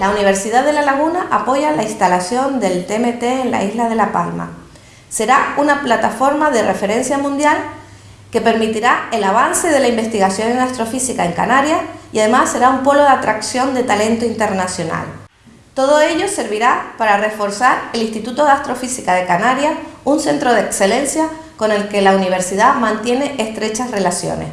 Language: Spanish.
La Universidad de La Laguna apoya la instalación del TMT en la isla de La Palma. Será una plataforma de referencia mundial que permitirá el avance de la investigación en astrofísica en Canarias y además será un polo de atracción de talento internacional. Todo ello servirá para reforzar el Instituto de Astrofísica de Canarias, un centro de excelencia con el que la universidad mantiene estrechas relaciones.